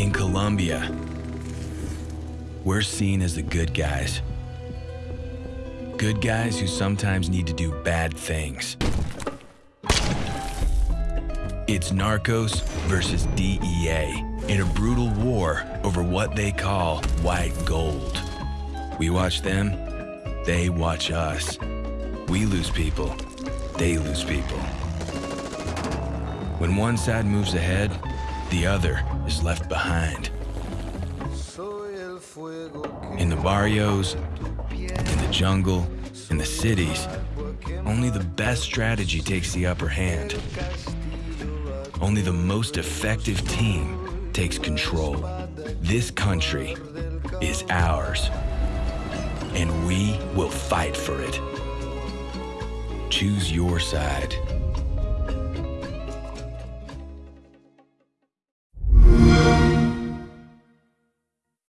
In Colombia, we're seen as the good guys. Good guys who sometimes need to do bad things. It's Narcos versus DEA in a brutal war over what they call white gold. We watch them, they watch us. We lose people, they lose people. When one side moves ahead, the other is left behind. In the barrios, in the jungle, in the cities, only the best strategy takes the upper hand. Only the most effective team takes control. This country is ours, and we will fight for it. Choose your side.